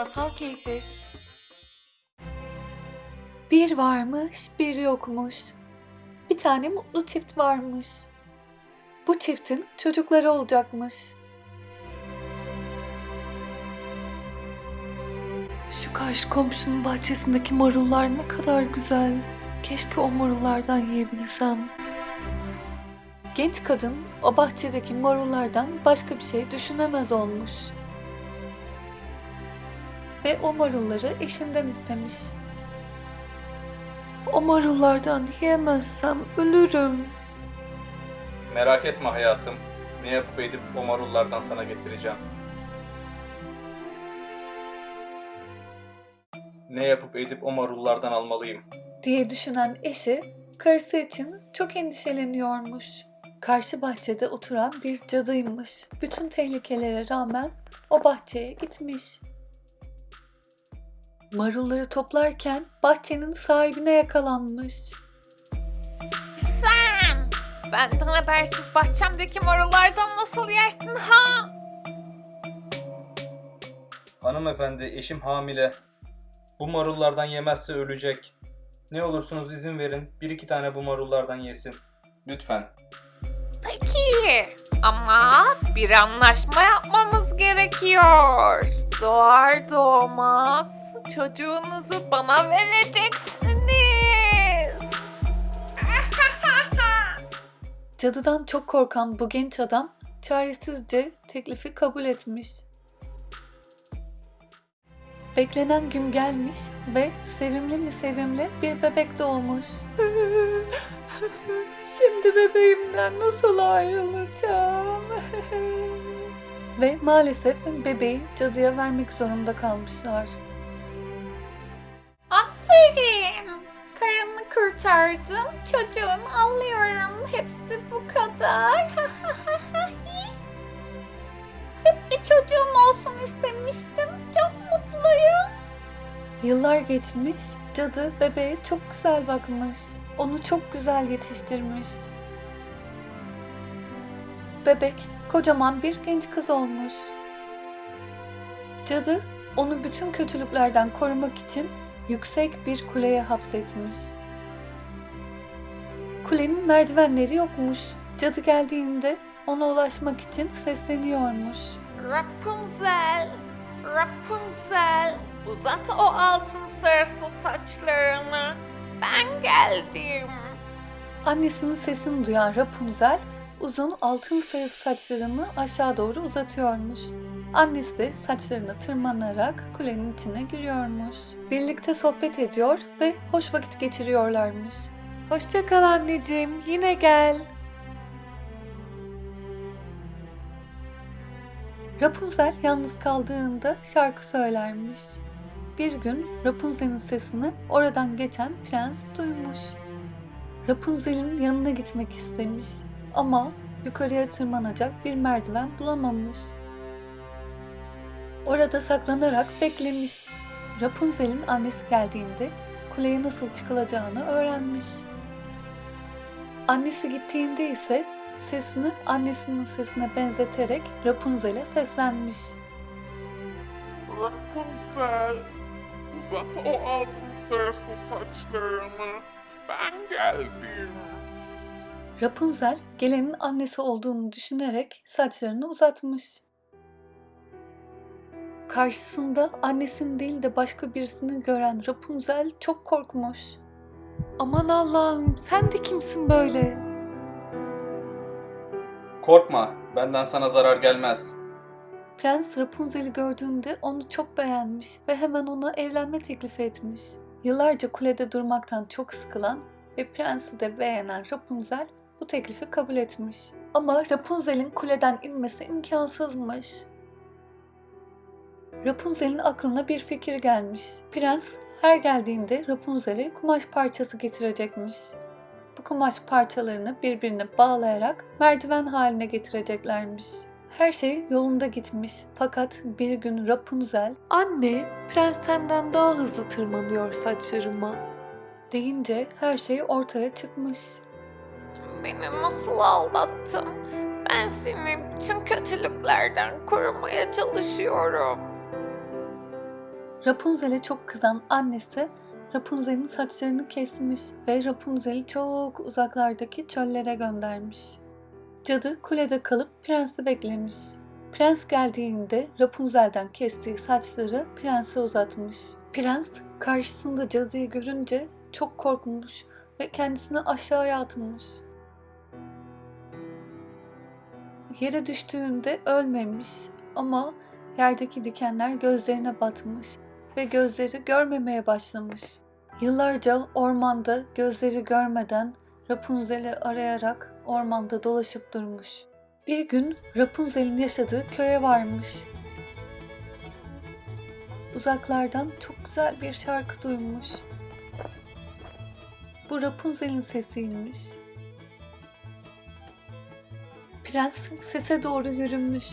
Masal Keyfi Bir varmış, bir yokmuş. Bir tane mutlu çift varmış. Bu çiftin çocukları olacakmış. Şu karşı komşunun bahçesindeki marullar ne kadar güzel. Keşke o marullardan yiyebilsem. Genç kadın o bahçedeki marullardan başka bir şey düşünemez olmuş. Ve o marulları eşinden istemiş. O marullardan yiyemezsem ölürüm. Merak etme hayatım. Ne yapıp edip o marullardan sana getireceğim. Ne yapıp edip o marullardan almalıyım. diye düşünen eşi karısı için çok endişeleniyormuş. Karşı bahçede oturan bir cadıymış. Bütün tehlikelere rağmen o bahçeye gitmiş. Marulları toplarken bahçenin sahibine yakalanmış. Sen! Benden habersiz bahçemdeki marullardan nasıl yersin ha? Hanımefendi eşim hamile. Bu marullardan yemezse ölecek. Ne olursunuz izin verin. Bir iki tane bu marullardan yesin. Lütfen. Peki ama bir anlaşma yapmamız gerekiyor. Doğar doğmaz çocuğunuzu bana vereceksiniz. Cadıdan çok korkan bu genç adam çaresizce teklifi kabul etmiş. Beklenen gün gelmiş ve sevimli mi sevimli bir bebek doğmuş. Şimdi bebeğimden nasıl ayrılacağım? ve maalesef bebeği cadıya vermek zorunda kalmışlar. Aferin. Karını kurtardım. Çocuğumu alıyorum. Hepsi bu kadar. Hep bir çocuğum olsun istemiştim. Çok mutluyum. Yıllar geçmiş, cadı bebeğe çok güzel bakmış. Onu çok güzel yetiştirmiş. Bebek kocaman bir genç kız olmuş. Cadı onu bütün kötülüklerden korumak için yüksek bir kuleye hapsetmiş. Kulenin merdivenleri yokmuş. Cadı geldiğinde ona ulaşmak için sesleniyormuş. Rapunzel, Rapunzel, uzat o altın sarısı saçlarını. Ben geldim. Annesinin sesini duyan Rapunzel uzun altın sarısı saçlarını aşağı doğru uzatıyormuş. Annesi de saçlarını tırmanarak kulenin içine giriyormuş. Birlikte sohbet ediyor ve hoş vakit geçiriyorlarmış. Hoşça kal anneciğim, yine gel. Rapunzel yalnız kaldığında şarkı söylermiş. Bir gün Rapunzel'in sesini oradan geçen prens duymuş. Rapunzel'in yanına gitmek istemiş ama yukarıya tırmanacak bir merdiven bulamamış. Orada saklanarak beklemiş. Rapunzel'in annesi geldiğinde kuleye nasıl çıkılacağını öğrenmiş. Annesi gittiğinde ise sesini annesinin sesine benzeterek Rapunzel'e seslenmiş. Rapunzel, uzat o altın sarısı saçlarını. Ben geldim. Rapunzel gelenin annesi olduğunu düşünerek saçlarını uzatmış. Karşısında annesini değil de başka birisini gören Rapunzel çok korkmuş. Aman Allah'ım sen de kimsin böyle? Korkma. Benden sana zarar gelmez. Prens Rapunzel'i gördüğünde onu çok beğenmiş ve hemen ona evlenme teklifi etmiş. Yıllarca kulede durmaktan çok sıkılan ve prensi de beğenen Rapunzel bu teklifi kabul etmiş. Ama Rapunzel'in kuleden inmesi imkansızmış. Rapunzel'in aklına bir fikir gelmiş. Prens her geldiğinde Rapunzel'e kumaş parçası getirecekmiş. Bu kumaş parçalarını birbirine bağlayarak merdiven haline getireceklermiş. Her şey yolunda gitmiş fakat bir gün Rapunzel ''Anne, prens senden daha hızlı tırmanıyor saçlarıma.'' deyince her şey ortaya çıkmış. Beni nasıl aldattın? Ben seni bütün kötülüklerden korumaya çalışıyorum. Rapunzel'e çok kızan annesi Rapunzel'in saçlarını kesmiş ve Rapunzel'i çok uzaklardaki çöllere göndermiş. Cadı kulede kalıp prensi beklemiş. Prens geldiğinde Rapunzel'den kestiği saçları prense uzatmış. Prens karşısında cadıyı görünce çok korkmuş ve kendisini aşağıya atmış. Yere düştüğünde ölmemiş ama yerdeki dikenler gözlerine batmış ve gözleri görmemeye başlamış. Yıllarca ormanda gözleri görmeden Rapunzel'i arayarak ormanda dolaşıp durmuş. Bir gün Rapunzel'in yaşadığı köye varmış. Uzaklardan çok güzel bir şarkı duymuş. Bu Rapunzel'in sesiymiş. Prens sese doğru yürümüş.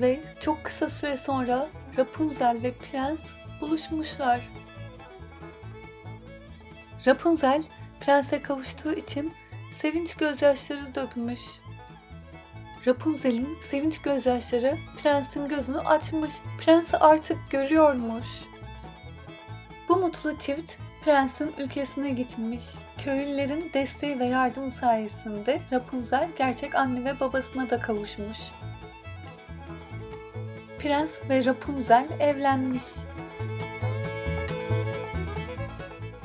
Ve çok kısa süre sonra Rapunzel ve prens buluşmuşlar. Rapunzel prense kavuştuğu için sevinç gözyaşları dökmüş. Rapunzel'in sevinç gözyaşları prensin gözünü açmış. Prensi artık görüyormuş. Bu mutlu çift prensin ülkesine gitmiş. Köylülerin desteği ve yardım sayesinde Rapunzel gerçek anne ve babasına da kavuşmuş. Prens ve Rapunzel evlenmiş.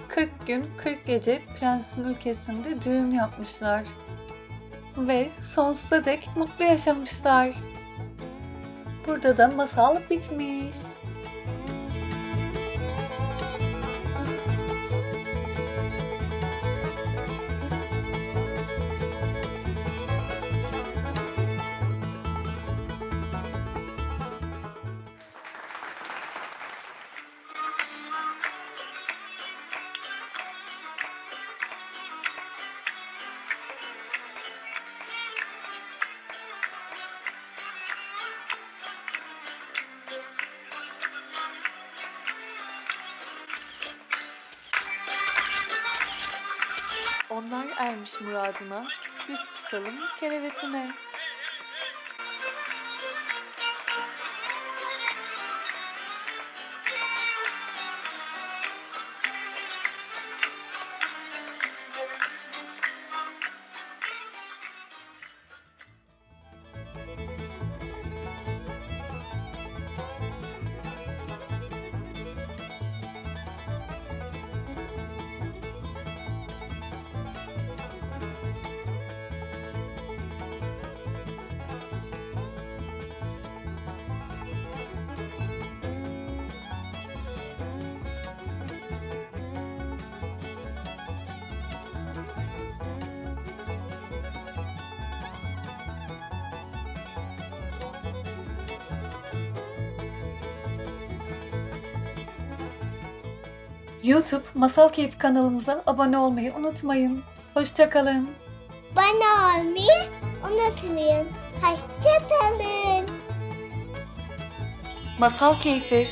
40 gün 40 gece prensin ülkesinde düğün yapmışlar. Ve sonsuza dek mutlu yaşamışlar. Burada da masal bitmiş. Onlar ermiş muradına, biz çıkalım kerevetine. YouTube Masal Keyfi kanalımıza abone olmayı unutmayın. Hoşçakalın. Bana olmayı unutmayın. Hoşçakalın. Masal Keyfi